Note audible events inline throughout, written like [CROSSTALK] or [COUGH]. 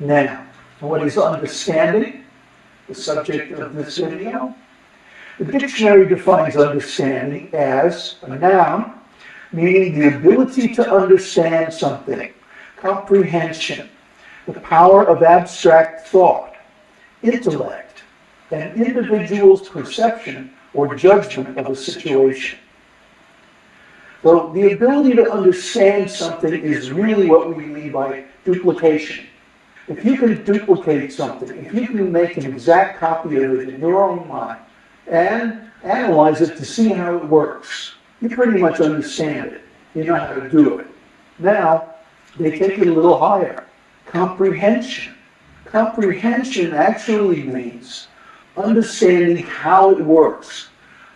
Now, what is understanding? The subject of this video. The dictionary defines understanding as a noun, meaning the ability to understand something, comprehension, the power of abstract thought, intellect, an individual's perception or judgment of a situation. So the ability to understand something is really what we mean by duplication. If you can duplicate something, if you can make an exact copy of it in your own mind and analyze it to see how it works, you pretty much understand it. You know how to do it. Now, they take it a little higher. Comprehension. Comprehension actually means understanding how it works.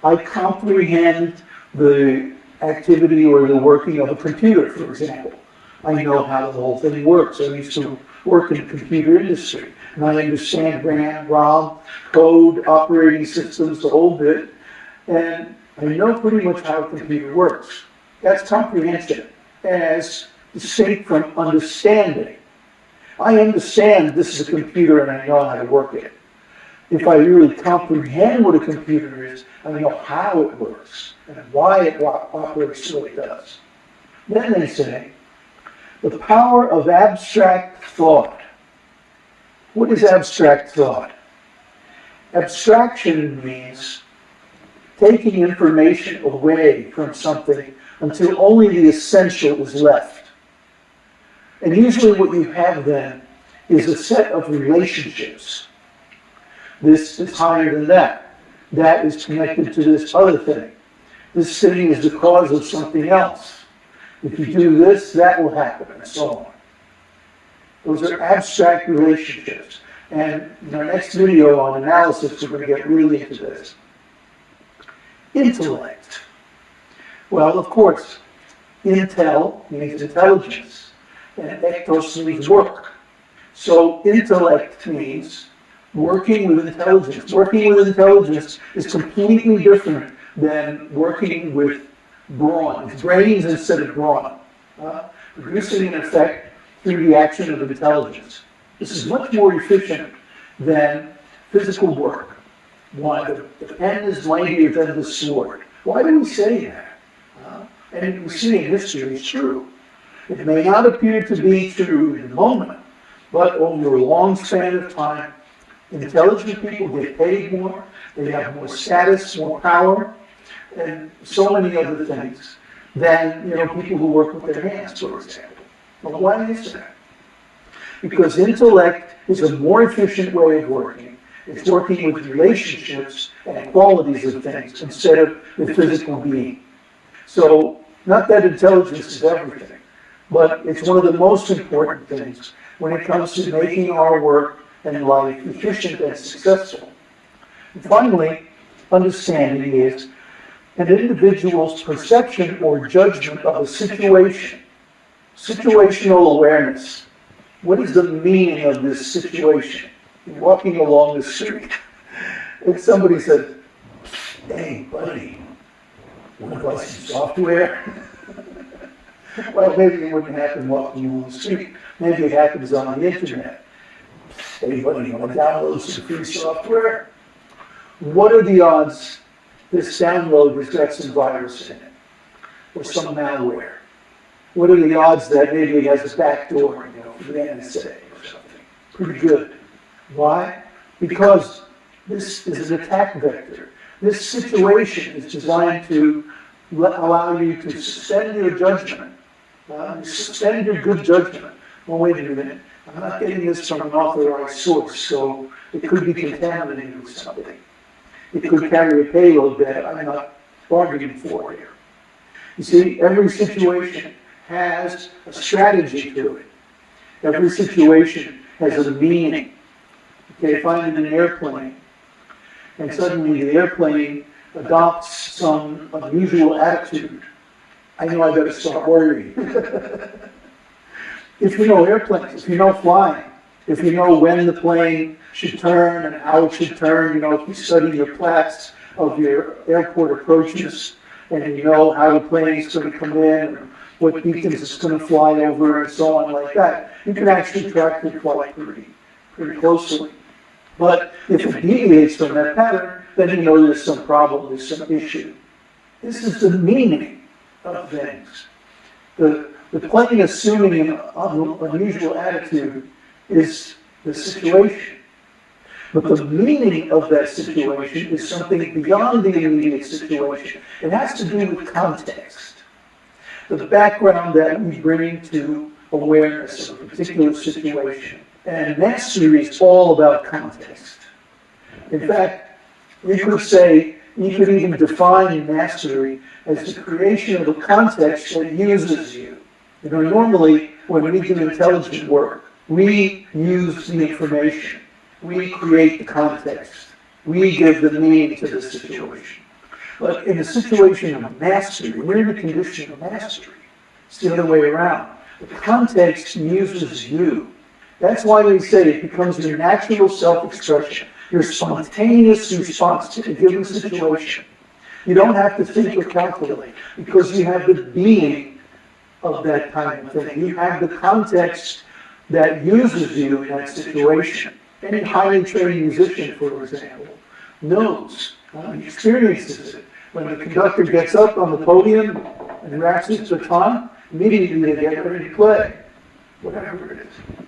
I comprehend the activity or the working of a computer, for example. I know how the whole thing works. I used to work in the computer industry, and I understand RAM, ROM, code, operating systems, the whole bit, and I know pretty much how a computer works. That's comprehension, as distinct from understanding. I understand this is a computer and I know how to work it. If I really comprehend what a computer is, I know how it works and why it operates the way it does. Then they say, the power of abstract thought. What is abstract thought? Abstraction means taking information away from something until only the essential is left. And usually what you have then is a set of relationships. This is higher than that. That is connected to this other thing. This thing is the cause of something else. If you do this, that will happen, and so on. Those are abstract relationships. And in our next video on analysis, we're going to get really into this. Intellect. Well, of course, intel means intelligence, and ectos means work. So intellect means working with intelligence. Working with intelligence is completely different than working with brawn. Brains instead of brawn. Uh, producing an effect through the action of intelligence. This is much more efficient than physical work. Why? The, the pen is mightier than the sword. Why do we say that? Uh, and we see in history it's true. It may not appear to be true in the moment, but over a long span of time, intelligent people get paid more, they have more status, more power, and so many other things than you know people who work with their hands, for example. Well, why is that? Because intellect is a more efficient way of working. It's working with relationships and qualities of things instead of the physical being. So, not that intelligence is everything, but it's one of the most important things when it comes to making our work and life efficient and successful. And finally, understanding is an individual's perception or judgment of a situation. Situational awareness. What is the meaning of this situation? You're walking along the street, and somebody said, hey, buddy, want to buy some software? [LAUGHS] well, maybe it wouldn't happen walking along the street. Maybe it happens on the internet. Hey, buddy, want to download some free software? What are the odds this download has got some virus in it, or some malware. What are the odds that maybe it has a backdoor, you know, for the NSA or something? Pretty good. Why? Because this is an attack vector. This situation is designed to allow you to suspend your judgment, uh, suspend your good judgment. Well, wait a minute. I'm not getting this from an authorized source, so it could be contaminated with something it could carry a payload that I'm not bargaining for here. You see, every situation has a strategy to it. Every situation has a meaning. Okay, if I'm in an airplane and suddenly the airplane adopts some unusual attitude, I know I better start worrying. [LAUGHS] if you know airplanes, if you know flying, if you know when the plane should turn and how it should turn, you know, if you study your plats of your airport approaches and you know how the plane is going to come in, what beacons it's gonna fly over and so on like that. You can actually track the flight pretty, pretty closely. But if it deviates from that pattern, then you know there's some problem, there's some issue. This is the meaning of things. The, the plane assuming an unusual attitude is the situation. But the meaning of that situation is something beyond the immediate situation. It has to do with context. The background that we bring to awareness of a particular situation. And mastery is all about context. In fact, you could say, you could even define mastery as the creation of a context that uses you. You know, normally, when we do intelligent work, we use the information. We create the context. We give the meaning to the situation. But in a situation of mastery, we're in a condition of mastery. It's the other way around. The context uses you. That's why we say it becomes your natural self-expression, your spontaneous response to a given situation. You don't have to think or calculate because you have the being of that time of thing. You have the context that uses you in that situation. Any highly trained musician, for example, knows, uh, experiences it. When the conductor gets up on the podium and raps his baton, immediately they get ready to play, whatever it is.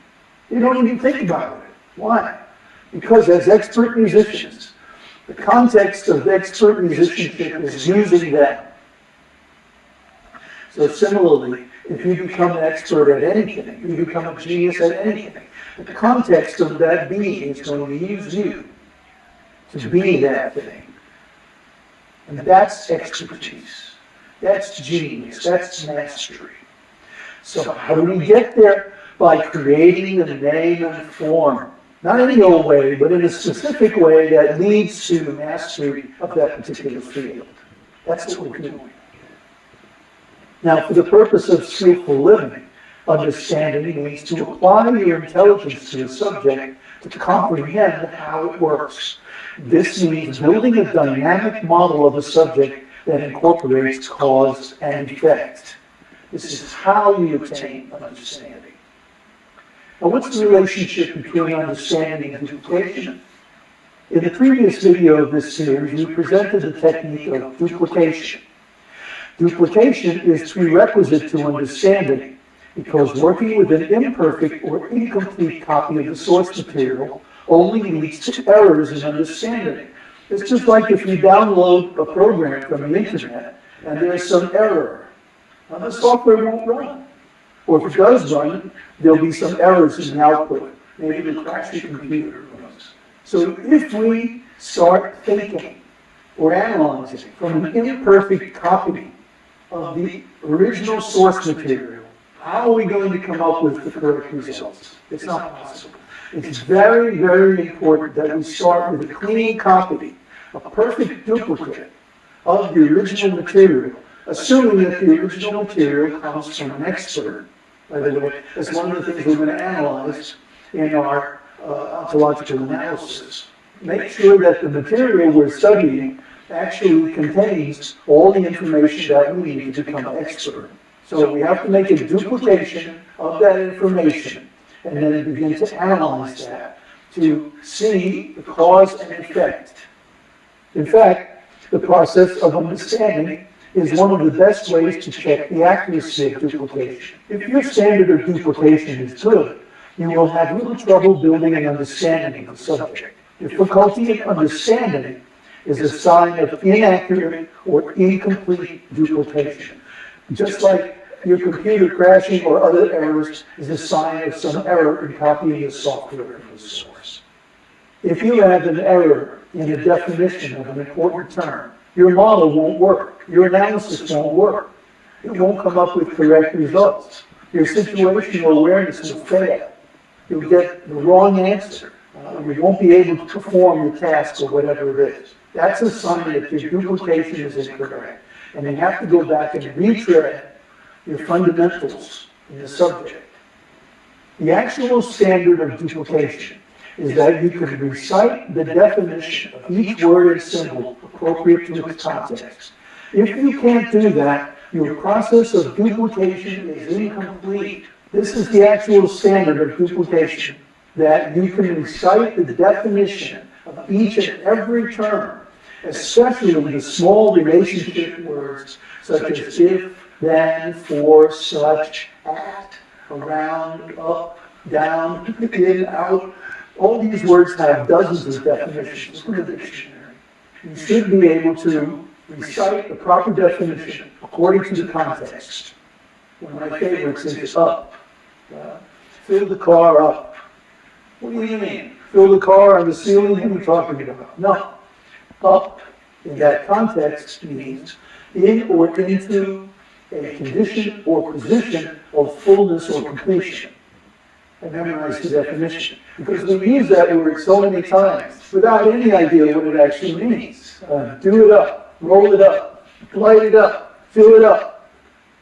They don't even think about it. Why? Because as expert musicians, the context of expert musicianship is using them. So similarly, if you become an expert at anything, you become a genius at anything, the context of that being is going to use you to be that thing. And that's expertise. That's genius. That's mastery. So how do we get there? By creating the name and form. Not any old way, but in a specific way that leads to mastery of that particular field. That's what we're doing. Now, for the purpose of skillful living, understanding means to apply your intelligence to a subject to comprehend how it works. This means building a dynamic model of a subject that incorporates cause and effect. This is how you attain understanding. Now, what's the relationship between understanding and duplication? In the previous video of this series, we presented the technique of duplication. Duplication is prerequisite to understanding because working with an imperfect or incomplete copy of the source material only leads to errors in understanding. It's just like if you download a program from the internet and there's some error, now the software won't run. Or if it does run, there'll be some errors in the output. Maybe your computer. So if we start thinking or analyzing from an imperfect copy of the original source material, how are we going to come up with the correct results? It's not possible. It's very, very important that we start with a clean copy, a perfect duplicate of the original material, assuming that the original material comes from an expert by the way, that's one of the things we're going to analyze in our uh, ontological analysis. Make sure that the material we're studying actually contains all the information that we need to become expert. So we have to make a duplication of that information and then begin to analyze that to see the cause and effect. In fact, the process of understanding is one of the best ways to check the accuracy of duplication. If your standard of duplication is good, you will have little trouble building an understanding of the subject. Difficulty in understanding is a sign of inaccurate or incomplete duplication. Just like your computer crashing or other errors is a sign of some error in copying the software from the source. If you have an error in the definition of an important term, your model won't work. Your analysis won't work. It won't come up with correct results. Your situational awareness will fail. You'll get the wrong answer. Uh, you won't be able to perform the task or whatever it is. That's a sign that your duplication is incorrect. And you have to go back and retread your fundamentals in the subject. The actual standard of duplication is that you can recite the definition of each word and symbol appropriate to its context. If you can't do that, your process of duplication is incomplete. This is the actual standard of duplication, that you can recite the definition of each and every term, especially with the small relationship words such as if, then, for, such, at, around, up, down, in, out. All these words have dozens of definitions in the dictionary. You should be able to recite the proper definition according to the context. One of my favorites is up. Uh, Fill the car up. What do you mean? Fill the car on the ceiling? What are you talking about? No. Up in that context means in or into a condition or position of fullness or completion. I memorized the definition because we use that word so many times without any idea what it actually means. Uh, do it up, roll it up, light it up, fill it up.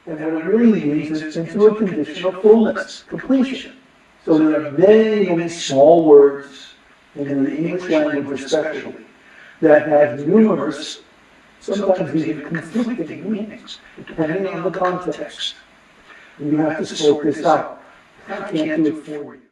And what it really means is into a condition of fullness, completion. So there are many, many small words, in the English language especially, that have numerous, sometimes even conflicting meanings, depending on the context. You have to sort this out. I can't do it for you.